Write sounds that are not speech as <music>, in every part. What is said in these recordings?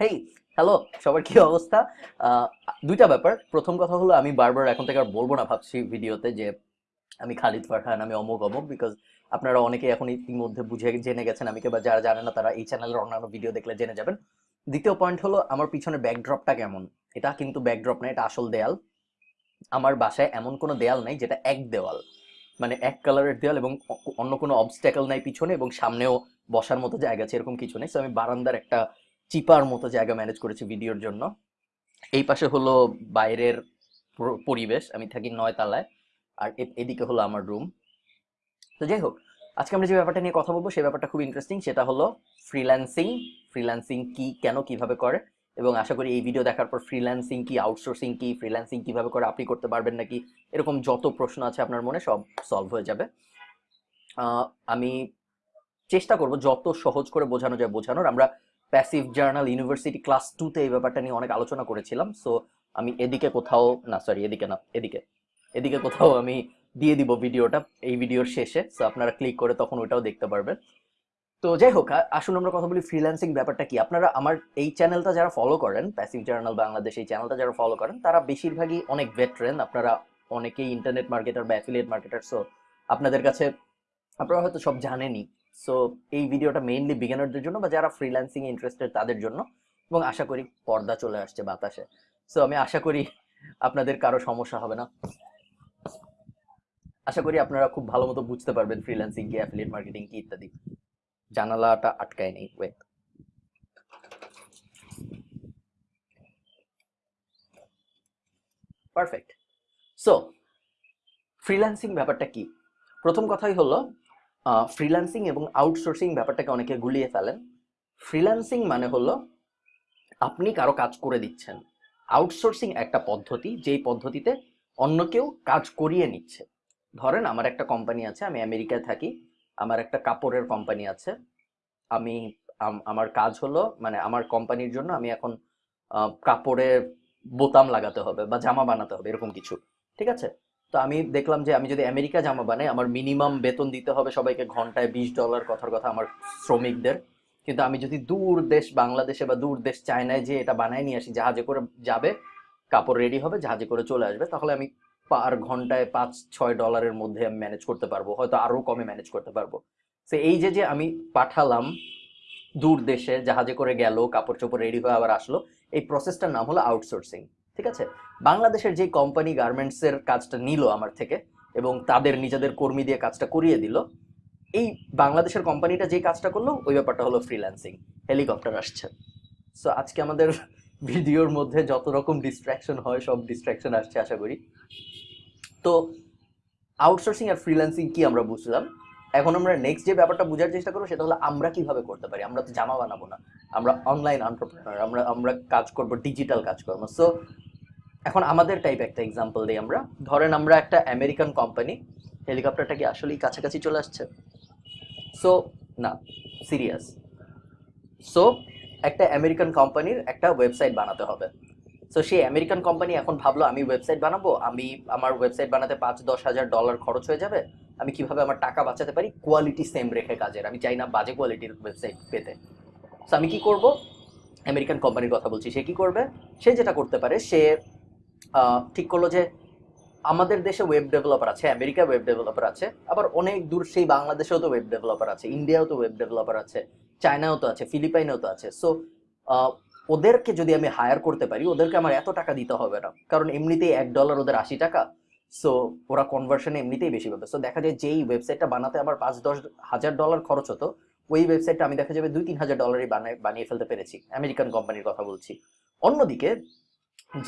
Hey hello সবার কি অবস্থা? দুইটা ব্যাপার। প্রথম কথা হলো, আমি বারবার এখন থেকে আর বলব না ভাবছি ভিডিওতে যে আমি খালিদ ফারহান, আমি অমুক অমুক বিকজ আপনারা অনেকে এখন ইতিমধ্যে বুঝে জেনে গেছেন, আমি বা যারা জানে না, তারা এই চ্যানেলের অন্যান্য ভিডিও দেখলে জেনে যাবেন। দ্বিতীয় পয়েন্ট হলো, আমার পিছনে ব্যাকড্রপটা কেমন? এটা কিন্তু ব্যাকড্রপ না, এটা আসল দেয়াল। আমার বাসায় এমন কোনো দেয়াল নাই, যেটা এক দেওয়াল। মানে এক কালারের দেয়াল এবং অন্য কোনো অবস্ট্যাকল নাই পিছনে এবং সামনেও বসার মতো জায়গা আছে, এরকম কিছু নেই। সো আমি বারান্দার একটা চিপার মতো জায়গা ম্যানেজ করেছি ভিডিওর জন্য। এই পাশে হলো বাইরের পরিবেশ, আমি থাকি নয় তালায় আর এদিকে হলো আমার রুম। তো যাই হোক, আজকে আমরা যে ব্যাপারটা নিয়ে কথা বলব সেই ব্যাপারটা খুব ইন্টারেস্টিং সেটা হলো ফ্রিল্যান্সিং ফ্রিল্যান্সিং কি, কেন, কীভাবে করে, এবং আশা করি এই ভিডিও দেখার পর ফ্রিল্যান্সিং কি আউটসোর্সিং কি ফ্রিল্যান্সিং কীভাবে করে আপনি করতে পারবেন নাকি, এরকম যত প্রশ্ন আছে আপনার মনে সব সলভ হয়ে যাবে। আমি চেষ্টা করব যত সহজ করে বোঝানো যায় বোঝানোর। আমরা প্যাসিভ জার্নাল ইউনিভার্সিটি ক্লাস টুতে এই ব্যাপারটা নিয়ে অনেক আলোচনা করেছিলাম। সো আমি এদিকে কোথাও, না সরি এদিকে না, এদিকে এদিকে কোথাও আমি দিয়ে দিব ভিডিওটা এই ভিডিওর শেষে। সো আপনারা ক্লিক করে তখন ওটাও দেখতে পারবেন। তো যাই হোক আসুন আমরা কথা বলি ফ্রিল্যান্সিং ব্যাপারটা কি? আপনারা আমার এই চ্যানেলটা যারা ফলো করেন প্যাসিভ জার্নাল বাংলাদেশ এই চ্যানেলটা যারা ফলো করেন, তারা বেশিরভাগই অনেক ভেটারেন আপনারা অনেকেই ইন্টারনেট মার্কেটার বা অ্যাফিলিয়েট মার্কেটার সো আপনাদের কাছে, আপনারা হয়তো সব জানেনই সো এই ভিডিওটা মেইনলি বিগিনারদের জন্য বা যারা ফ্রিল্যান্সিং ইন্টারেস্টেড তাদের জন্য এবং আশা করি পর্দা চলে আসছে বাতাসে। সো আমি আশা করি আপনাদের কারও সমস্যা হবে না। আশা করি আপনারা খুব ভালো মতো বুঝতে পারবেন ফ্রিল্যান্সিং কি অ্যাফিলিয়েট মার্কেটিং কি ইত্যাদি। জানালাটা আটকায় নেই ওয়েট পারফেক্ট সো ফ্রিল্যান্সিং ব্যাপারটা কি? প্রথম কথাই হলো ফ্রিল্যান্সিং এবং আউটসোর্সিং ব্যাপারটাকে অনেকে গুলিয়ে ফেলেন। ফ্রিল্যান্সিং মানে হলো আপনি কারও কাজ করে দিচ্ছেন। আউটসোর্সিং একটা পদ্ধতি, যেই পদ্ধতিতে অন্য কেউ কাজ করিয়ে নিচ্ছে। ধরেন আমার একটা কোম্পানি আছে, আমি আমেরিকায় থাকি, আমার একটা কাপড়ের কোম্পানি আছে। আমি আমার কাজ হলো মানে আমার কোম্পানির জন্য আমি এখন কাপড়ে বোতাম লাগাতে হবে বা জামা বানাতে হবে, এরকম কিছু। ঠিক আছে? তো আমি দেখলাম যে আমি যদি আমেরিকা জামা বানাই, আমার মিনিমাম বেতন দিতে হবে সবাইকে ঘন্টায় বিশ ডলার কথার কথা আমার শ্রমিকদের। কিন্তু আমি যদি দূর দেশ, বাংলাদেশে বা দূর দেশ চায়নায় যে এটা বানায় নিয়ে আসি, জাহাজে করে যাবে, কাপড় রেডি হবে, জাহাজে করে চলে আসবে, তাহলে আমি পার ঘন্টায় পাঁচ, ছয় ডলারের মধ্যে আমি ম্যানেজ করতে পারব, হয়তো আরও কমে ম্যানেজ করতে পারব। তো এই যে যে আমি পাঠালাম, দূর দেশে, জাহাজে করে গেল কাপড় চোপড় রেডি হয়ে আবার আসলো, এই প্রসেসটার নাম হলো আউটসোর্সিং ঠিক আছে? বাংলাদেশের যে কোম্পানি গার্মেন্টসের কাজটা নিল আমার থেকে এবং তাদের নিজেদের কর্মী দিয়ে কাজটা করিয়ে দিল, এই বাংলাদেশের কোম্পানিটা যে কাজটা করল, ওই ব্যাপারটা হলো ফ্রিল্যান্সিং হেলিকপ্টার আসছে। সো আজকে আমাদের ভিডিওর মধ্যে যত রকম ডিস্ট্র্যাকশন হয়, সব ডিস্ট্রাকশন আসছে, আশা করি। তো আউটসোর্সিং আর ফ্রিল্যান্সিং কি আমরা বুঝলাম? এখন আমরা নেক্সট যে ব্যাপারটা বোঝার চেষ্টা করব সেটা হলো আমরা কীভাবে করতে পারি? আমরা তো জামা বানাবো না। আমরা অনলাইন এন্টারপ্রেনার আমরা আমরা কাজ করব ডিজিটাল কাজ কাজকর্ম সো এখন আমাদের টাইপ একটা এক্সাম্পল দিই আমরা। ধরেন আমরা একটা আমেরিকান কোম্পানি হেলিকপ্টারটা কি আসলেই কাছাকাছি চলে আসছে? সো না সিরিয়াস সো একটা আমেরিকান কোম্পানির একটা ওয়েবসাইট বানাতে হবে। সো সেই আমেরিকান কোম্পানি এখন ভাবলো, আমি ওয়েবসাইট বানাবো, আমি, আমার ওয়েবসাইট বানাতে পাঁচ দশ হাজার ডলার খরচ হয়ে যাবে। আমি কীভাবে আমার টাকা বাঁচাতে পারি? কোয়ালিটি সেম রেখে কাজের। আমি চাই না বাজে কোয়ালিটির ওয়েবসাইট পেতে। সো আমি কি করব? আমেরিকান কোম্পানির কথা বলছি। সে কি করবে? সে যেটা করতে পারে, সে ঠিক করল যে আমাদের দেশে ওয়েব ডেভেলপার আছে আমেরিকা ওয়েব ডেভেলপার আছে, আবার অনেক দূর সেই বাংলাদেশেও তো ওয়েব ডেভেলপার আছে ইন্ডিয়াও তো ওয়েব ডেভেলপার আছে চায়নাও তো আছে ফিলিপাইনেও তো আছে। সো ওদেরকে যদি আমি হায়ার করতে পারি, ওদেরকে আমার এত টাকা দিতে হবে না। কারণ এমনিতেই এক ডলার ওদের আশি টাকা। সো ওরা কনভার্সনে এমনিতেই বেশি পাবে সো দেখা যায় যেই ওয়েবসাইটটা বানাতে আমার পাঁচ দশ হাজার ডলার খরচ হতো, ওই ওয়েবসাইটটা আমি দেখা যাবে দুই তিন হাজার ডলারই বানায়, বানিয়ে ফেলতে পেরেছি। আমেরিকান কোম্পানির কথা বলছি। অন্যদিকে,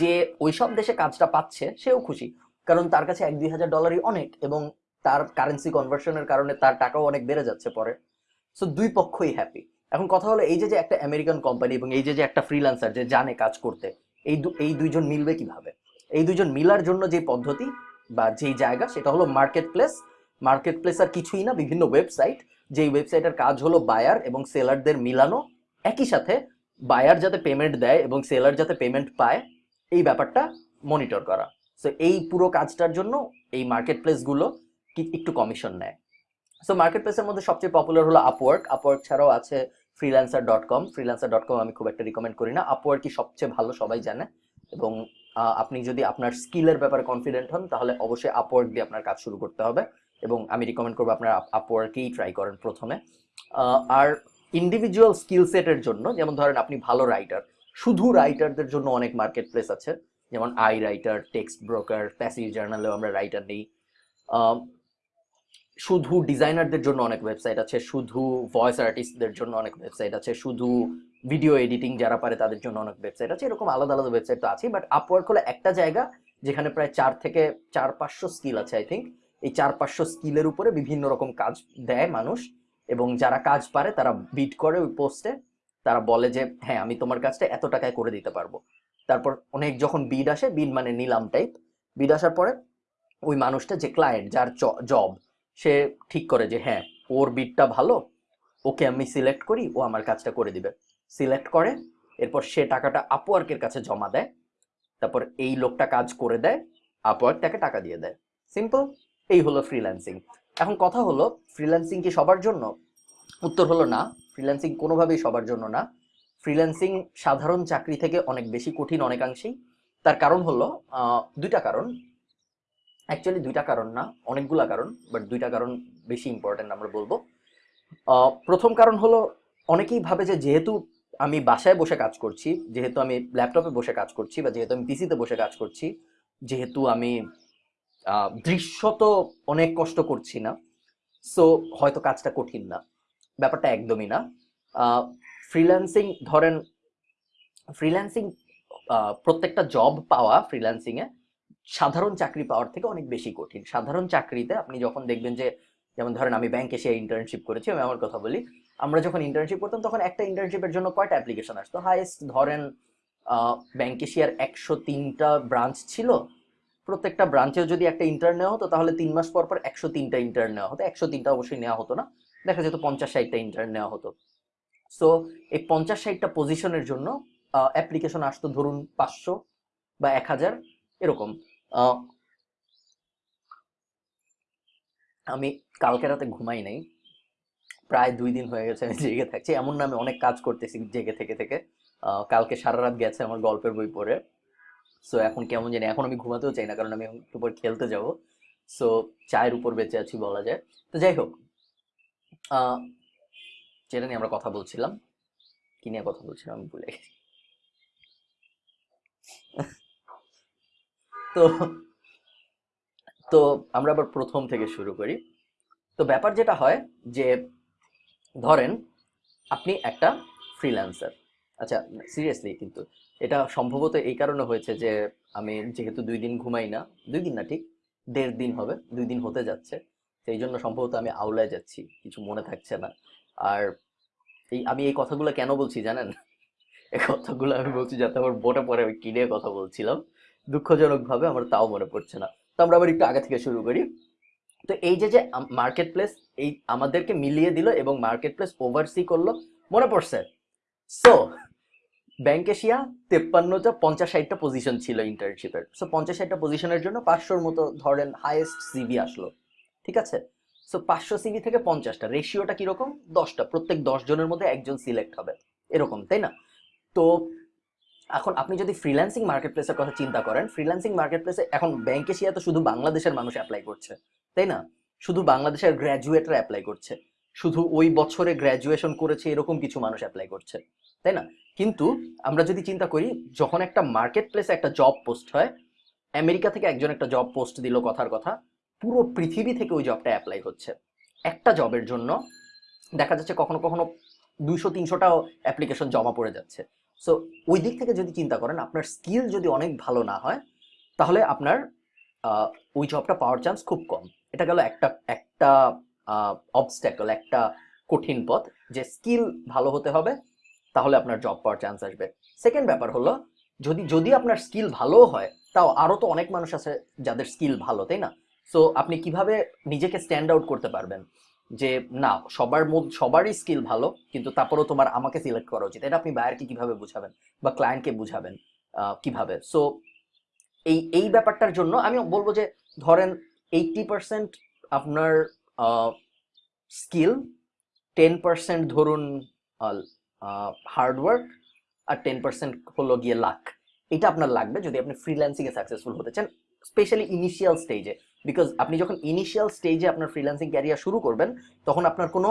যে ওইসব দেশে কাজটা পাচ্ছে, সেও খুশি। কারণ তার কাছে এক দুই হাজার ডলারই অনেক এবং তার কারেন্সি কনভার্সনের কারণে তার টাকাও অনেক বেড়ে যাচ্ছে পরে। সো দুই পক্ষই হ্যাপি এখন কথা হলো, এই যে যে একটা আমেরিকান কোম্পানি এবং এই যে যে একটা ফ্রিল্যান্সার যে জানে কাজ করতে, এই এই দুইজন মিলবে কীভাবে? এই দুইজন মিলার জন্য যে পদ্ধতি বা যেই জায়গা, সেটা হলো মার্কেট প্লেস মার্কেট প্লেস আর কিছুই না, বিভিন্ন ওয়েবসাইট যেই ওয়েবসাইটের কাজ হলো বায়ার এবং সেলারদের মিলানো। একই সাথে বায়ার যাতে পেমেন্ট দেয় এবং সেলার যাতে পেমেন্ট পায়, এই ব্যাপারটা মনিটর করা। সো এই পুরো কাজটার জন্য এই মার্কেট প্লেসগুলো একটু কমিশন নেয়। সো মার্কেট প্লেসের মধ্যে সবচেয়ে পপুলার হলো আপওয়ার্ক আপওয়ার্ক ছাড়াও আছে freelancer dot com freelancer dot com আমি খুব একটা রিকমেন্ড করি না। আপওয়ার্কি সবচেয়ে ভালো সবাই জানে এবং আপনি যদি আপনার স্কিলের ব্যাপারে কনফিডেন্ট হন, তাহলে অবশ্যই আপওয়ার্ক দিয়ে আপনার কাজ শুরু করতে হবে এবং আমি রিকমেন্ড করব আপনার আপওয়ার্কেই ট্রাই করেন প্রথমে। আর ইন্ডিভিজুয়াল স্কিল সেটের জন্য, যেমন ধরেন আপনি ভালো রাইটার শুধু রাইটারদের জন্য অনেক মার্কেট প্লেস আছে। যেমন iWriter Textbroker passive জার্নালেও আমরা রাইটার নেই। শুধু ডিজাইনারদের জন্য অনেক ওয়েবসাইট আছে, শুধু ভয়েস আর্টিস্টদের জন্য অনেক ওয়েবসাইট আছে, শুধু ভিডিও এডিটিং যারা পারে তাদের জন্য অনেক ওয়েবসাইট আছে, এরকম আলাদা আলাদা ওয়েবসাইট তো আছে বাট আপওয়ার্ক হলো একটা জায়গা যেখানে প্রায় চার থেকে চার পাঁচশো স্কিল আছে আই থিঙ্ক এই চার পাঁচশো স্কিলের উপরে বিভিন্ন রকম কাজ দেয় মানুষ, এবং যারা কাজ পারে তারা বিট করে ওই পোস্টে তারা বলে যে হ্যাঁ আমি তোমার কাজটা এত টাকায় করে দিতে পারব। তারপর অনেক যখন বিড আসে বিড মানে নিলাম টাইপ বিড আসার পরে ওই মানুষটা যে ক্লায়েন্ট যার জব সে ঠিক করে যে হ্যাঁ ওর বিটটা ভালো, ওকে আমি সিলেক্ট করি, ও আমার কাজটা করে দিবে। সিলেক্ট করে, এরপর সে টাকাটা আপওয়ার্কের কাছে জমা দেয়, তারপর এই লোকটা কাজ করে দেয় আপওয়ার্ক তাকে টাকা দিয়ে দেয়। সিম্পল এই হলো ফ্রিল্যান্সিং এখন কথা হলো ফ্রিল্যান্সিং কি সবার জন্য? উত্তর হলো না ফ্রিল্যান্সিং কোনোভাবেই সবার জন্য না। ফ্রিল্যান্সিং সাধারণ চাকরি থেকে অনেক বেশি কঠিন অনেকাংশেই। তার কারণ হলো দুইটা কারণ। অ্যাকচুয়ালি দুইটা কারণ না, অনেকগুলা কারণ বাট দুইটা কারণ বেশি ইম্পর্টেন্ট আমরা বলব। প্রথম কারণ হলো, অনেকেই ভাবে যে যেহেতু আমি বাসায় বসে কাজ করছি, যেহেতু আমি ল্যাপটপে বসে কাজ করছি বা যেহেতু আমি পিসিতে বসে কাজ করছি, যেহেতু আমি দৃশ্যত অনেক কষ্ট করছি না সো হয়তো কাজটা কঠিন না, ব্যাপারটা একদমই না। ফ্রিল্যান্সিং ধরেন ফ্রিল্যান্সিং প্রত্যেকটা জব পাওয়া ফ্রিল্যান্সিংয়ে সাধারণ চাকরি পাওয়ার থেকে অনেক বেশি কঠিন। সাধারণ চাকরিতে আপনি যখন দেখবেন যে, যেমন ধরেন আমি ব্যাংকে সে ইন্টার্নশিপ করেছি, আমি আমার কথা বলি আমরা যখন ইন্টার্নশিপ করতাম, তখন একটা ইন্টার্নশিপের জন্য কয়টা অ্যাপ্লিকেশন আসতো? হাইয়েস্ট ধরেন ব্যাংকেশিয়ার একশো তিনটা ব্রাঞ্চ ছিল। প্রত্যেকটা ব্রাঞ্চেও যদি একটা ইন্টার্ন নেওয়া হতো, তাহলে তিন মাস পর পর একশো তিনটা ইন্টার্ন নেওয়া হতো। একশো তিনটা অবশ্যই নেওয়া হতো না। দেখা যেত পঞ্চাশ ষাটটা ইন্টার্ন নেওয়া হতো। সো এই পঞ্চাশ ষাটটা পজিশনের জন্য অ্যাপ্লিকেশন আসতো ধরুন পাঁচশো বা এক হাজার, এরকম। আমি কালকে রাতে ঘুমাই নাই। প্রায় দুই দিন হয়ে গেছে আমি জেগে থাকছি। এমন না আমি অনেক কাজ করতেছি জেগে থেকে থেকে। কালকে সারা রাত গেছে আমার গল্পের বই পড়ে। সো এখন কেমন জানি, এখন আমি ঘুমাতেও চাই না, কারণ আমি একটু পর খেলতে যাব। সো চায়ের উপর বেঁচে আছি বলা যায়। তো যাই হোক যেটা নিয়ে আমরা কথা বলছিলাম, কি নিয়ে কথা বলছিলাম আমি ভুলে গেছি। তো তো আমরা আবার প্রথম থেকে শুরু করি। তো ব্যাপার যেটা হয় যে ধরেন আপনি একটা ফ্রিল্যান্সার আচ্ছা সিরিয়াসলি কিন্তু এটা সম্ভবত এই কারণে হয়েছে যে আমি যেহেতু দুই দিন ঘুমাই না, দুই দিন না ঠিক, দেড় দিন হবে, দুই দিন হতে যাচ্ছে। সেই জন্য সম্ভবত আমি আউলায় যাচ্ছি, কিছু মনে থাকছে না। আর এই, আমি এই কথাগুলো কেন বলছি জানেন? এই কথাগুলো আমি বলছি যাতে আমার বোটে পরে আমি কিনে কথা বলছিলাম। দুঃখজনকভাবে আমার তাও মনে পড়ছে না। তো আমরা আবার একটু আগে থেকে শুরু করি। তো এই যে যে মার্কেট প্লেস এই আমাদেরকে মিলিয়ে দিল এবং মার্কেট প্লেস ওভারসি করল, মনে পড়ছে? সো ব্যাংকেশিয়া তেপ্পান্নটা পঞ্চাশ ষাটটা পজিশন ছিল ইন্টার্নশিপের সো পঞ্চাশ ষাটটা পজিশনের জন্য পাঁচশোর মতো ধরেন হাইয়েস্ট সিভি আসলো। ঠিক আছে? সো পাঁচশো সিভি থেকে পঞ্চাশটা। রেশিওটা কীরকম? দশটা। প্রত্যেক দশ জনের মধ্যে একজন সিলেক্ট হবে। এরকম, তাই না? তো এখন আপনি যদি ফ্রিল্যান্সিং মার্কেট প্লেসের কথা চিন্তা করেন ফ্রিল্যান্সিং মার্কেট প্লেসে এখন ব্যাংকেশিয়া তো শুধু বাংলাদেশের মানুষ অ্যাপ্লাই করছে। তাই না? শুধু বাংলাদেশের গ্র্যাজুয়েটরা অ্যাপ্লাই করছে। শুধু ওই বছরে গ্র্যাজুয়েশন করেছে এরকম কিছু মানুষ অ্যাপ্লাই করছে, তাই না? কিন্তু আমরা যদি চিন্তা করি, যখন একটা মার্কেট প্লেসে একটা জব পোস্ট হয়, আমেরিকা থেকে একজন একটা জব পোস্ট দিল কথার কথা, পুরো পৃথিবী থেকে ওই জবটা অ্যাপ্লাই হচ্ছে। একটা জবের জন্য দেখা যাচ্ছে কখনো কখনো দুইশো, তিনশোটাও অ্যাপ্লিকেশন জমা পড়ে যাচ্ছে। সো ওই দিক থেকে যদি চিন্তা করেন, আপনার স্কিল যদি অনেক ভালো না হয়, তাহলে আপনার ওই জবটা পাওয়ার চান্স খুব কম। এটা গেল একটা একটা অবস্ট্যাকল একটা কঠিন পথ যে স্কিল ভালো হতে হবে, তাহলে আপনার জব পাওয়ার চান্স আসবে। সেকেন্ড ব্যাপার হলো, যদি যদি আপনার স্কিল ভালো হয়, তাও আরও তো অনেক মানুষ আছে যাদের স্কিল ভালো, তাই না? সো আপনি কীভাবে নিজেকে স্ট্যান্ড আউট করতে পারবেন? যে, না, সবার মধ্যে সবারই স্কিল ভালো, কিন্তু তারপরেও তোমার আমাকে সিলেক্ট করা উচিত। এটা আপনি বায়ারকে কীভাবে বুঝাবেন? বা ক্লায়েন্টকে বুঝাবেন? কীভাবে? সো এই এই ব্যাপারটার জন্য আমি বলব যে, ধরেন এইটটি পার্সেন্ট আপনার স্কিল টেন পার্সেন্ট ধরুন হার্ডওয়ার্ক আর টেন পার্সেন্ট হলো গিয়ে লাক এটা আপনার লাগবে যদি আপনি ফ্রিল্যান্সিংয়ে সাকসেসফুল হতে চান স্পেশালি ইনিশিয়াল স্টেজে বিকজ আপনি যখন ইনিশিয়াল স্টেজে আপনার ফ্রিল্যান্সিং ক্যারিয়ার শুরু করবেন, তখন আপনার কোনো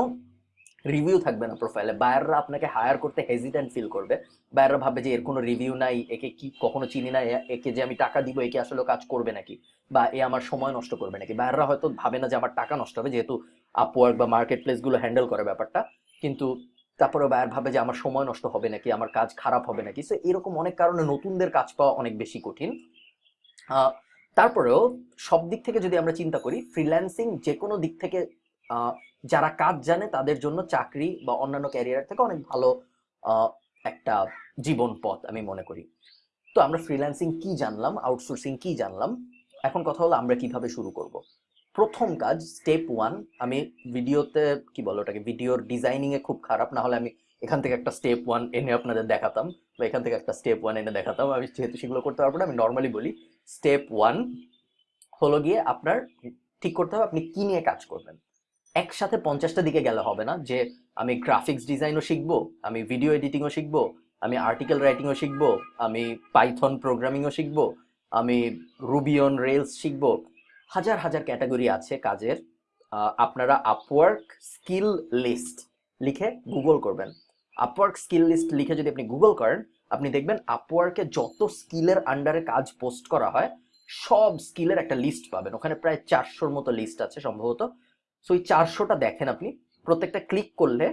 রিভিউ থাকবে না প্রোফাইলে বায়াররা আপনাকে হায়ার করতে হেজিটেন্ট ফিল করবে। বায়াররা ভাববে যে এর কোনো রিভিউ নাই, একে কি কখনো চিনি না একে যে আমি টাকা দিব, একে আসলে কাজ করবে নাকি? বা এ আমার সময় নষ্ট করবে নাকি? বায়াররা হয়তো ভাবে না যে আমার টাকা নষ্ট হবে, যেহেতু আপওয়ার্ক বা মার্কেট প্লেসগুলো হ্যান্ডেল করে ব্যাপারটা। কিন্তু তারপরে বায়ার ভাবে যে আমার সময় নষ্ট হবে নাকি, আমার কাজ খারাপ হবে নাকি? সো এরকম অনেক কারণে নতুনদের কাজ পাওয়া অনেক বেশি কঠিন। তারপরেও সব দিক থেকে যদি আমরা চিন্তা করি ফ্রিল্যান্সিং যে কোনো দিক থেকে যারা কাজ জানে তাদের জন্য চাকরি বা অন্যান্য ক্যারিয়ার থেকে অনেক ভালো একটা জীবন পথ আমি মনে করি। তো আমরা ফ্রিল্যান্সিং কি জানলাম? আউটসোর্সিং কি জানলাম? এখন কথা হলো আমরা কীভাবে শুরু করব? প্রথম কাজ স্টেপ ওয়ান আমি ভিডিওতে কি বলো ওটাকে ভিডিওর ডিজাইনিংয়ে খুব খারাপ, না হলে আমি এখান থেকে একটা স্টেপ ওয়ান এনে আপনাদের দেখাতাম বা এখান থেকে একটা স্টেপ ওয়ান এনে দেখাতাম। আমি যেহেতু সেগুলো করতে পারব না, আমি নর্মালি বলি স্টেপ ওয়ান হলো গিয়ে আপনার ঠিক করতে হবে আপনি কি নিয়ে কাজ করবেন। একসাথে পঞ্চাশটা দিকে গেলে হবে না যে আমি গ্রাফিক্স ডিজাইনও শিখব, আমি ভিডিও এডিটিংও শিখব, আমি আর্টিকেল রাইটিংও শিখব, আমি পাইথন প্রোগ্রামিংও শিখব, আমি রুবিয়ন রেলস শিখব। হাজার হাজার ক্যাটাগরি আছে কাজের। আপনারা আপওয়ার্ক স্কিল লিস্ট লিখে গুগল করবেন। আপওয়ার্ক স্কিল লিস্ট লিখে যদি আপনি গুগল করেন, আপনি দেখবেন আপওয়ার্কে যত স্কিলের আন্ডারে কাজ পোস্ট করা হয়, সব স্কিলের একটা লিস্ট পাবেন। ওখানে প্রায় চারশোর মতো লিস্ট আছে সম্ভবত। সো ওই চারশোটা দেখেন আপনি। প্রত্যেকটা ক্লিক করলে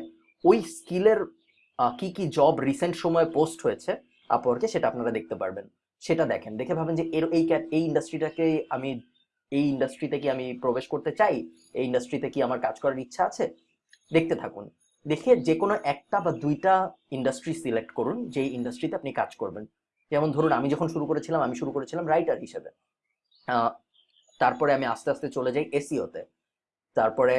ওই স্কিলের কি কি জব রিসেন্ট সময়ে পোস্ট হয়েছে আপওয়ার্কে সেটা আপনারা দেখতে পারবেন। সেটা দেখেন। দেখে ভাবেন যে এর, এই এই ইন্ডাস্ট্রিটাকে আমি, এই ইন্ডাস্ট্রিতে কি আমি প্রবেশ করতে চাই? এই ইন্ডাস্ট্রিতে কি আমার কাজ করার ইচ্ছা আছে? দেখতে থাকুন। দেখে যে কোনো একটা বা দুইটা ইন্ডাস্ট্রি সিলেক্ট করুন যেই ইন্ডাস্ট্রিতে আপনি কাজ করবেন। যেমন ধরুন, আমি যখন শুরু করেছিলাম, আমি শুরু করেছিলাম রাইটার হিসেবে। তারপরে আমি আস্তে আস্তে চলে যাই এসিওতে তারপরে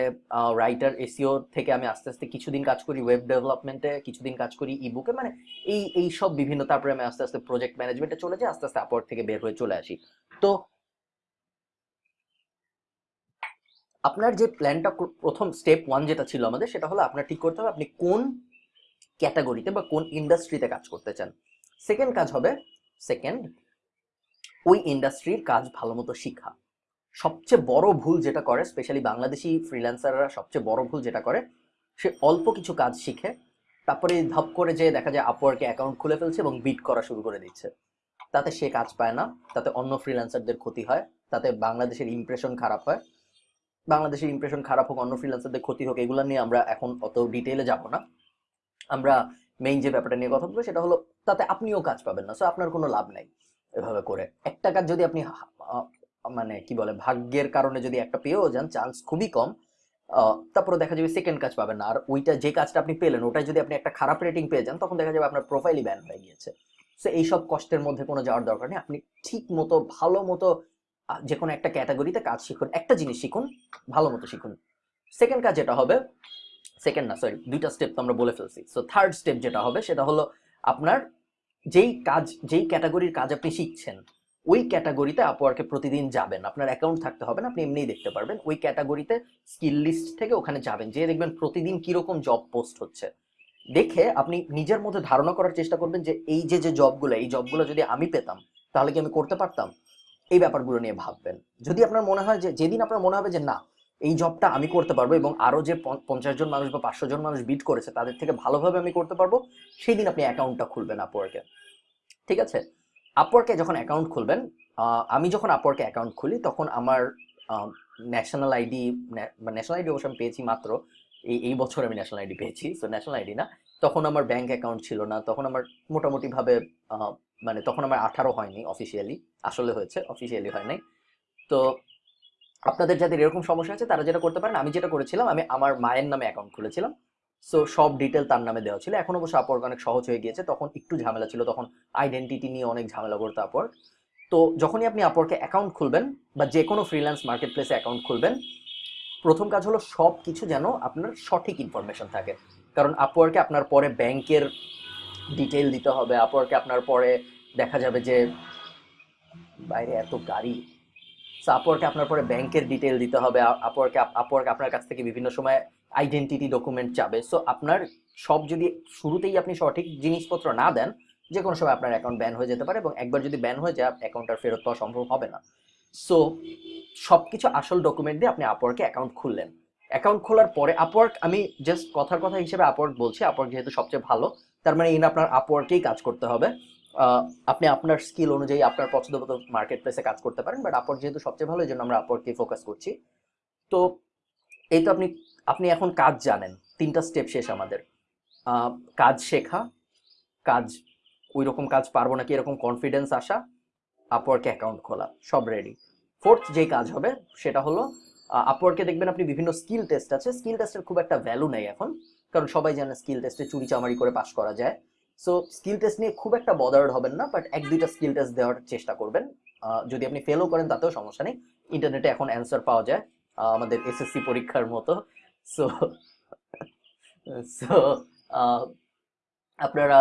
রাইটার এসিও থেকে আমি আস্তে আস্তে কিছুদিন কাজ করি ওয়েব ডেভেলপমেন্টে কিছুদিন কাজ করি ইবুকে মানে এই এই সব বিভিন্ন, তারপরে আমি আস্তে আস্তে প্রজেক্ট ম্যানেজমেন্টে চলে যাই, আস্তে আস্তে আপওয়ার্ক থেকে বের হয়ে চলে আসি। তো আপনার যে প্ল্যানটা প্রথম স্টেপ ওয়ান যেটা ছিল আমাদের, সেটা হলো আপনার ঠিক করতে হবে আপনি কোন ক্যাটাগরিতে বা কোন ইন্ডাস্ট্রিতে কাজ করতে চান। সেকেন্ড কাজ হবে সেকেন্ড ওই ইন্ডাস্ট্রির কাজ ভালো মতো শিখা। সবচেয়ে বড় ভুল যেটা করে স্পেশালি বাংলাদেশি ফ্রিল্যান্সাররা সবচেয়ে বড় ভুল যেটা করে, সে অল্প কিছু কাজ শিখে, তারপরে ধাপ করে যে দেখা যায় আপওয়ার্কে অ্যাকাউন্ট খুলে ফেলছে এবং বিট করা শুরু করে দিচ্ছে। তাতে সে কাজ পায় না, তাতে অন্য ফ্রিল্যান্সারদের ক্ষতি হয়, তাতে বাংলাদেশের ইমপ্রেশন খারাপ হয়। বাংলাদেশের ইমপ্রেশন খারাপ হোক, অন্য ফ্রিল্যান্সারদের ক্ষতি হোক, এগুলো নিয়ে আমরা এখন অত ডিটেলে যাব না। আমরা মেইন যে ব্যাপারটা নিয়ে কথা বলব সেটা হলো, তাতে আপনিও কাজ পাবেন না সো আপনার কোনো লাভ নাই এভাবে করে। একটা কাজ যদি আপনি মানে কি বলে, ভাগ্যের কারণে যদি একটা পেয়েও যান চান্স খুবই কম তারপরে দেখা যাবে সেকেন্ড কাজ পাবেন আর ওইটা যে কাজটা আপনি পেলেন ওটাই যদি আপনি একটা খারাপ রেটিং পেয়ে যান, তখন দেখা যাবে আপনার প্রোফাইলই ব্যান হয়ে গিয়েছে। সো এইসব কষ্টের মধ্যে কোনো যাওয়ার দরকার নেই। আপনি ঠিক মতো, ভালো মতো যে কোনো একটা ক্যাটাগরিতে কাজ শিখুন, একটা জিনিস শিখুন, ভালো মতো শিখুন। সেকেন্ড কাজ যেটা হবে সেকেন্ড না সরি দুইটা স্টেপ তো আমরা বলে ফেলছি। সো থার্ড স্টেপ যেটা হবে, সেটা হলো আপনার যেই কাজ, যেই ক্যাটাগরির কাজ আপনি শিখছেন ওই ক্যাটাগরিতে আপওয়ার্কে প্রতিদিন যাবেন। আপনার অ্যাকাউন্ট থাকতে হবে না, আপনি এমনিই দেখতে পারবেন। ওই ক্যাটাগরিতে স্কিল লিস্ট থেকে ওখানে যাবেন যে দেখবেন প্রতিদিন কীরকম জব পোস্ট হচ্ছে। দেখে আপনি নিজের মধ্যে ধারণা করার চেষ্টা করবেন যে এই যে যে জবগুলো এই জবগুলো যদি আমি পেতাম, তাহলে কি আমি করতে পারতাম? এই ব্যাপারগুলো নিয়ে ভাববেন। যদি আপনার মনে হয় যে, যেদিন আপনার মনে হবে যে, না, এই জবটা আমি করতে পারব এবং আরও যে পঞ্চ- পঞ্চাশ জন মানুষ বা পাঁচশো জন মানুষ বিট করেছে, তাদের থেকে ভালোভাবে আমি করতে পারব সেই দিন আপনি অ্যাকাউন্টটা খুলবেন আপওয়ার্কে ঠিক আছে? আপওয়ার্কে যখন অ্যাকাউন্ট খুলবেন আমি যখন আপওয়ার্কে অ্যাকাউন্ট খুলি, তখন আমার ন্যাশনাল আইডি ন্যাশনাল আইডি অবশ্য আমি পেয়েছি মাত্র, এই এই বছর আমি ন্যাশনাল আইডি পেয়েছি সো ন্যাশনাল আইডি না। তখন আমার ব্যাংক অ্যাকাউন্ট ছিল না, তখন আমার মোটামুটিভাবে মানে তখন আমার আঠারো হয়নি অফিসিয়ালি আসলে হয়েছে অফিসিয়ালি হয় নাই। তো আপনাদের যাদের এরকম সমস্যা আছে, তারা যেটা করতে পারেন, আমি যেটা করেছিলাম, আমি আমার মায়ের নামে অ্যাকাউন্ট খুলেছিলাম। সো সব ডিটেল তার নামে দেওয়া ছিল। এখন অবশ্য আপওয়ার্ক অনেক সহজ হয়ে গিয়েছে। তখন একটু ঝামেলা ছিল, তখন আইডেন্টিটি নিয়ে অনেক ঝামেলা করতো আপওয়ার্ক তো যখনই আপনি আপওয়ার্কে অ্যাকাউন্ট খুলবেন বা যে কোনো ফ্রিল্যান্স মার্কেট প্লেসে অ্যাকাউন্ট খুলবেন, প্রথম কাজ হলো সব কিছু যেন আপনার সঠিক ইনফরমেশন থাকে। কারণ আপওয়ার্কে আপনার পরে ব্যাংকের ডিটেল দিতে হবে আপওয়ার্কে আপনার পরে দেখা যাবে যে, বাইরে এত গাড়ি। সো আপওয়ার্কে আপনার পরে ব্যাংকের ডিটেল দিতে হবে আপওয়ার্কে আপওয়ার্ক আপনার কাছ থেকে বিভিন্ন সময় আইডেন্টিটি ডকুমেন্ট চাবে। সো আপনার সব যদি শুরুতেই আপনি সঠিক জিনিসপত্র না দেন যে কোনো সময় আপনার অ্যাকাউন্ট ব্যান হয়ে যেতে পারে এবং একবার যদি ব্যান হয়ে যায় অ্যাকাউন্ট আর ফেরত পাওয়া সম্ভব হবে না। সো সব কিছু আসল ডকুমেন্ট দিয়ে আপনি আপওয়ার্কে অ্যাকাউন্ট খুললেন। অ্যাকাউন্ট খোলার পরে আপওয়ার্ক আমি জাস্ট কথার কথা হিসেবে আপওয়ার্ক বলছি। আপওয়ার্ক যেহেতু সবচেয়ে ভালো, তার মানে ইন আপনার আপওয়ার্কেই কাজ করতে হবে। আপনি আপনার স্কিল অনুযায়ী আপনার পছন্দ মতো মার্কেট প্লেসে কাজ করতে পারেন বাট আপওয়ার্ক যেহেতু সবচেয়ে ভালো, এই জন্য আমরা আপওয়ার্ককেই ফোকাস করছি। তো, এই তো আপনি আপনি এখন কাজ জানেন, তিনটা স্টেপ শেষ আমাদের। কাজ শেখা, কাজ ওই রকম কাজ পারব নাকি এরকম কনফিডেন্স আসা আপওয়ার্কে অ্যাকাউন্ট খোলা, সব রেডি ফোর্থ যেই কাজ হবে, সেটা হলো আপওয়ার্কে দেখবেন আপনি বিভিন্ন স্কিল টেস্ট আছে। স্কিল টেস্টের খুব একটা ভ্যালু নেই এখন, কারণ সবাই জানে স্কিল টেস্টে চুরি চামারি করে পাশ করা যায়। সো স্কিল টেস্ট নিয়ে খুব একটা বদার্ড হবেন না বাট এক দুইটা স্কিল টেস্ট দেওয়ার চেষ্টা করবেন। যদি আপনি ফেলও করেন, তাতেও সমস্যা নেই। ইন্টারনেটে এখন অ্যান্সার পাওয়া যায় আমাদের এসএসসি পরীক্ষার মতো। সো সো <laughs> আপনারা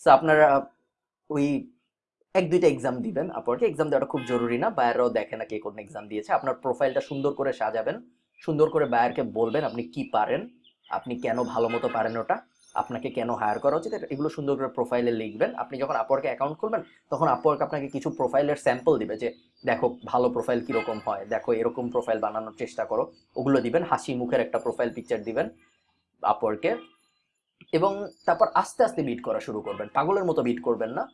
সো আপনারা, ওই এক, দুইটা এক্সাম দিবেন আপওয়ার্কে এক্সাম দেওয়াটা খুব জরুরি না বায়াররাও দেখে না কে কোন এক্সাম দিয়েছে। আপনার প্রোফাইলটা সুন্দর করে সাজাবেন, সুন্দর করে বায়ারকে বলবেন আপনি কি পারেন, আপনি কেন ভালো মতো পারেন ওটা। আপনাকে কেন হায়ার করা উচিত? এগুলো সুন্দর করে প্রোফাইলে লিখবেন। আপনি যখন আপওয়ার্কে অ্যাকাউন্ট খুলবেন, তখন আপওয়ার্ক আপনাকে কিছু প্রোফাইলের স্যাম্পল দিবে যে, দেখো, ভালো প্রোফাইল কীরকম হয়? দেখো, এরকম প্রোফাইল বানানোর চেষ্টা করো। ওগুলো দিবেন, হাসি মুখের একটা প্রোফাইল পিকচার দিবেন আপওয়ার্কে এবং তারপর আস্তে আস্তে বিট করা শুরু করবেন। পাগলের মতো বিট করবেন না।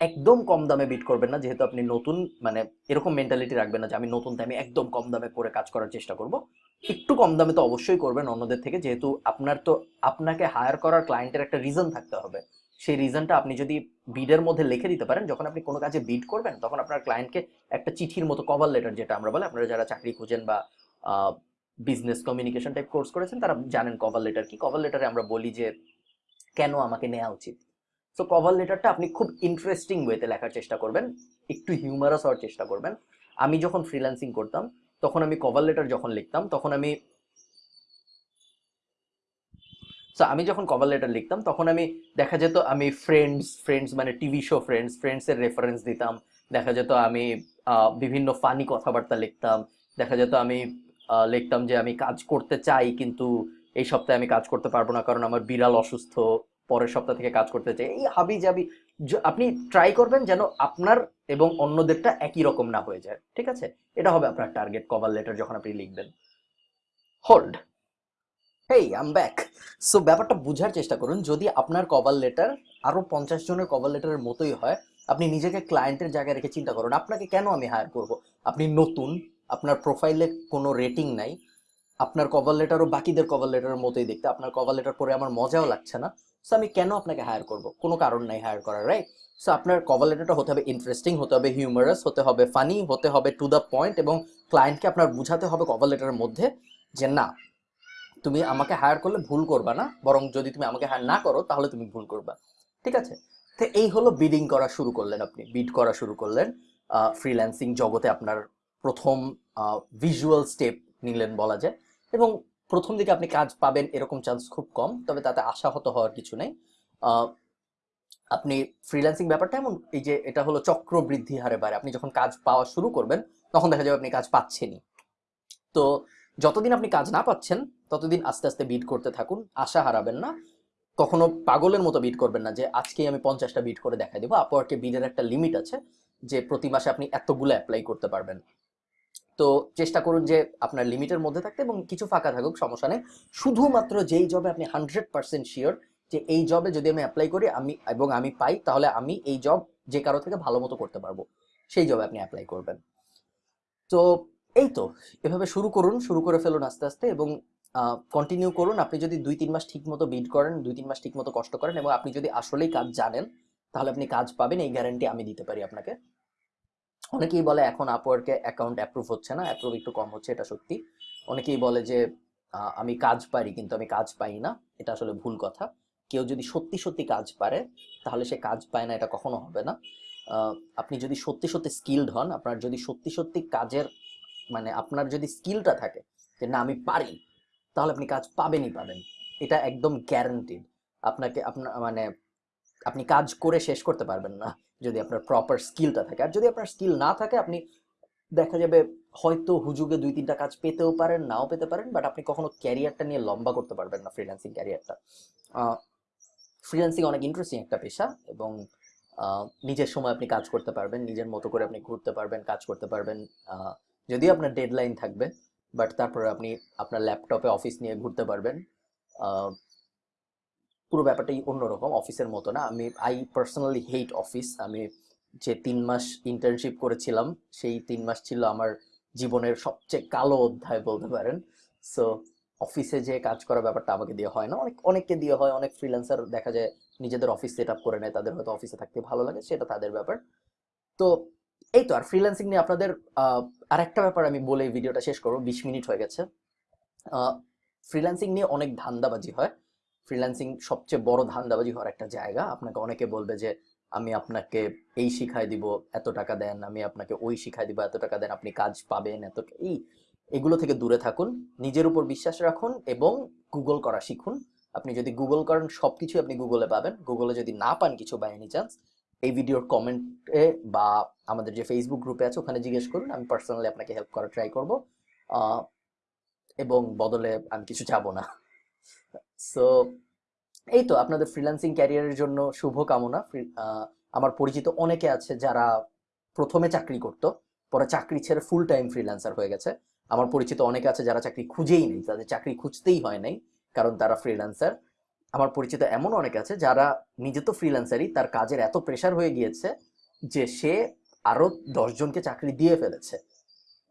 একদম কম দামে বিট করবেন না। যেহেতু আপনি নতুন মানে এরকম মেন্টালিটি রাখবেন না যে, আমি নতুন দামে একদম কম দামে করে কাজ করার চেষ্টা করব। একটু কম দামে তো অবশ্যই করবেন অন্যদের থেকে, যেহেতু আপনার তো, আপনাকে হায়ার করার ক্লায়েন্টের একটা রিজন থাকতে হবে। সেই রিজনটা আপনি যদি বিডের মধ্যে লিখে দিতে পারেন, যখন আপনি কোনো কাজে বিড করবেন, তখন আপনার ক্লায়েন্টকে একটা চিঠির মতো কভার লেটার যেটা আমরা বলে, আপনারা যারা চাকরি খুঁজেন বা বিজনেস কমিউনিকেশন টাইপ কোর্স করেছেন, তারা জানেন কভার লেটার কি। কভার লেটারে আমরা বলি যে, কেন আমাকে নেওয়া উচিত? সো কভার লেটারটা আপনি খুব ইন্টারেস্টিং ওয়েতে লেখার চেষ্টা করবেন, একটু হিউমারাস হওয়ার চেষ্টা করবেন। আমি যখন ফ্রিল্যান্সিং করতাম তখন আমি কভার লেটার যখন লিখতাম, তখন আমি সো আমি যখন কভার লেটার লিখতাম, তখন আমি দেখা যেত আমি ফ্রেন্ডস ফ্রেন্ডস মানে টিভি শো ফ্রেন্ডস ফ্রেন্ডসের রেফারেন্স দিতাম। দেখা যেত আমি বিভিন্ন ফানি কথাবার্তা লিখতাম। দেখা যেত আমি লিখতাম যে আমি কাজ করতে চাই, কিন্তু এই সপ্তাহে আমি কাজ করতে পারব না কারণ আমার বিড়াল অসুস্থ। পরের সপ্তাহ থেকে কাজ করতে চাই। এই হাবি জাবি আপনি ট্রাই করবেন যেন আপনার এবং অন্যদেরটা একই রকম না হয়ে যায়। ঠিক আছে? এটা হবে আপনার টার্গেট কভার লেটার যখন আপনি লিখবেন। Hold hey I'm back so ব্যাপারটা বোঝার চেষ্টা করুন, যদি আপনার কভার লেটার আরও পঞ্চাশ জনের কভার লেটারের মতোই হয়, আপনি নিজেকে ক্লায়েন্টের জায়গায় রেখে চিন্তা করুন, আপনাকে কেন আমি হায়ার করব? আপনি নতুন, আপনার প্রোফাইলে কোনো রেটিং নাই, আপনার কভার লেটারও বাকিদের কভার লেটারের মতোই দেখতে, আপনার কভার লেটার পরে আমার মজাও লাগছে না সো আমি কেন আপনাকে হায়ার করব? কোনো কারণ নাই হায়ার করার রাইট সো আপনার কভার লেটারটা হতে হবে ইন্টারেস্টিং হতে হবে হিউমারাস হতে হবে ফানি হতে হবে টু দ্য পয়েন্ট এবং ক্লায়েন্টকে আপনার বুঝাতে হবে কভার লেটারের মধ্যে যে না, তুমি আমাকে হায়ার করলে ভুল করবা না, বরং যদি তুমি আমাকে হায়ার না করো তাহলে তুমি ভুল করবা। ঠিক আছে? তো এই হলো বিডিং করা শুরু করলেন আপনি বিড করা শুরু করলেন। ফ্রিল্যান্সিং জগতে আপনার প্রথম ভিজুয়াল স্টেপ নিলেন বলা যায়। এবং প্রথম দিকে আপনি কাজ পাবেন এরকম চান্স খুব কম, তবে তাতে আশাহত হওয়ার কিছু নেই। আপনি ফ্রিল্যান্সিং ব্যাপারটা এমন, এই যে এটা হলো চক্র বৃদ্ধি হারে বাড়ে। আপনি যখন কাজ পাওয়া শুরু করবেন, তখন দেখা যাবে আপনি কাজ পাচ্ছেনই। তো যতদিন আপনি কাজ না পাচ্ছেন, ততদিন আস্তে আস্তে বিট করতে থাকুন, আশা হারাবেন না। কখনো পাগলের মতো বিট করবেন না যে, আজকেই আমি পঞ্চাশটা বিট করে দেখাই দেবো। আপওয়ার্কে বিটের একটা লিমিট আছে, যে প্রতি মাসে আপনি এতগুলো অ্যাপ্লাই করতে পারবেন। তো চেষ্টা করুন যে আপনার লিমিটের মধ্যে থাকতে এবং কিছু ফাঁকা থাকুক, সমস্যা নেই। শুধুমাত্র যেই জবে আপনি হান্ড্রেড পার্সেন্ট শিওর যে এই জবে যদি আমি অ্যাপ্লাই করি, আমি এবং আমি পাই, তাহলে আমি এই জব যে কারও থেকে ভালো মতো করতে পারব। সেই জবে আপনি অ্যাপ্লাই করবেন। তো এই তো, এভাবে শুরু করুন, শুরু করে ফেলুন আস্তে আস্তে এবং কন্টিনিউ করুন। আপনি যদি দুই, তিন মাস ঠিক মতো বিড করেন, দুই, তিন মাস ঠিক মতো কষ্ট করেন এবং আপনি যদি আসলেই কাজ জানেন, তাহলে আপনি কাজ পাবেন, এই গ্যারান্টি আমি দিতে পারি আপনাকে। অনেকেই বলে এখন আপওয়ার্কে অ্যাকাউন্ট অ্যাপ্রুভ হচ্ছে না অ্যাপ্রুভ একটু কম হচ্ছে, এটা সত্যি। অনেকেই বলে যে আমি কাজ পারি কিন্তু আমি কাজ পাই না। এটা আসলে ভুল কথা। কেউ যদি সত্যি সত্যি কাজ পারে, তাহলে সে কাজ পায় না, এটা কখনো হবে না। আপনি যদি সত্যি সত্যি স্কিলড হন, আপনার যদি সত্যি সত্যি কাজের মানে আপনার যদি স্কিলটা থাকে যে, না, আমি পারি, তাহলে আপনি কাজ পাবেনই পাবেন। এটা একদম গ্যারান্টিড আপনাকে আপনার মানে আপনি কাজ করে শেষ করতে পারবেন না। যদি আপনার প্রপার স্কিলটা থাকে। আর যদি আপনার স্কিল না থাকে, আপনি দেখা যাবে হয়তো হুজুগে দুই তিনটা কাজ পেতেও পারেন, নাও পেতে পারেন বাট আপনি কখনো ক্যারিয়ারটা নিয়ে লম্বা করতে পারবেন না ফ্রিল্যান্সিং ক্যারিয়ারটা ফ্রিল্যান্সিং অনেক ইন্টারেস্টিং একটা পেশা এবং নিজের সময় আপনি কাজ করতে পারবেন, নিজের মতো করে আপনি ঘুরতে পারবেন, কাজ করতে পারবেন যদিও আপনার ডেডলাইন থাকবে বাট তারপরে আপনি আপনার ল্যাপটপে অফিস নিয়ে ঘুরতে পারবেন পুরো ব্যাপারটাই অন্যরকম অফিসের মতো না। আমি আই পার্সোনালি হেট অফিস আমি যে তিন মাস ইন্টার্নশিপ করেছিলাম সেই তিন মাস ছিল আমার জীবনের সবচেয়ে কালো অধ্যায় বলতে পারেন। সো অফিসে যে কাজ করার ব্যাপারটা আমাকে দিয়ে হয় না। অনেক অনেককে দিয়ে হয় অনেক ফ্রিল্যান্সার দেখা যায় নিজেদের অফিস সেট আপ করে নেয় তাদের হয়তো অফিসে থাকতে ভালো লাগে সেটা তাদের ব্যাপার। তো এই তো আর ফ্রিল্যান্সিং নিয়ে আপনাদের আহ, আরেকটা ব্যাপার আমি বলে ভিডিওটা শেষ করব। বিশ মিনিট হয়ে গেছে। ফ্রিল্যান্সিং নিয়ে অনেক ধান্দাবাজি হয়। ফ্রিল্যান্সিং সবচেয়ে বড় ধান্দাবাজি হওয়ার একটা জায়গা। আপনাকে অনেকে বলবে যে, আমি আপনাকে এই শিখাই দিব, এত টাকা দেন, আমি আপনাকে ওই শিখাই দিব, এত টাকা দেন, আপনি কাজ পাবেন, এত এই, এগুলো থেকে দূরে থাকুন, নিজের উপর বিশ্বাস রাখুন এবং গুগল করা শিখুন। আপনি যদি গুগল করেন সব কিছু আপনি গুগলে পাবেন। গুগলে যদি না পান কিছু বাই এনি চান্স এই ভিডিওর কমেন্টে বা আমাদের যে ফেসবুক গ্রুপে আছে, ওখানে জিজ্ঞেস করুন, আমি পার্সোনালি আপনাকে হেল্প করার ট্রাই করব। এবং বদলে আমি কিছু চাবো না। সো এই তো আপনাদের ফ্রিল্যান্সিং ক্যারিয়ারের জন্য শুভ কামনা আমার পরিচিত অনেকে আছে যারা প্রথমে চাকরি করতো, পরে চাকরি ছেড়ে ফুল টাইম ফ্রিল্যান্সার হয়ে গেছে। আমার পরিচিত অনেকে আছে যারা চাকরি খুঁজেই নেই, তাদের চাকরি খুঁজতেই হয় নাই, কারণ তারা ফ্রিল্যান্সার আমার পরিচিত এমন অনেকে আছে যারা নিজে তো ফ্রিল্যান্সারই তার কাজের এত প্রেশার হয়ে গিয়েছে যে সে আরও দশজনকে চাকরি দিয়ে ফেলেছে।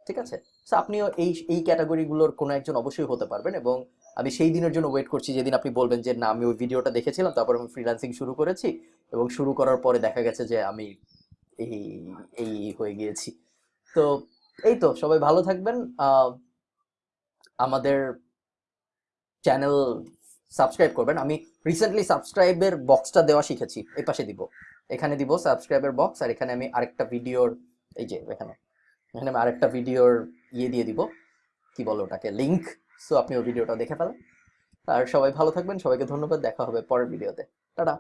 ঠিক আছে? আপনিও এই এই ক্যাটাগরিগুলোর কোনো একজন অবশ্যই হতে পারবেন এবং আমি সেই দিনের জন্য ওয়েট করছি যেদিন আপনি বলবেন যে, না, আমি ওই ভিডিওটা দেখেছিলাম, তারপর আমি ফ্রিল্যান্সিং শুরু করেছি এবং শুরু করার পরে দেখা গেছে যে, আমি এই এই হয়ে গিয়েছি। তো এই তো, সবাই ভালো থাকবেন। আমাদের চ্যানেল সাবস্ক্রাইব করবেন। আমি রিসেন্টলি সাবস্ক্রাইবের বক্সটা দেওয়া শিখেছি, এই পাশে দিব। এখানে দিব সাবস্ক্রাইবের বক্স আর এখানে আমি আরেকটা ভিডিওর এই যে এখানে এখানে আমি আরেকটা ভিডিওর ইয়ে দিয়ে দিব। কি বলো ওটাকে? লিংক সো আপনি ওই ভিডিওটা দেখে ফেলেন। আর সবাই ভালো থাকবেন, সবাইকে ধন্যবাদ, দেখা হবে পরের ভিডিওতে। টাটা।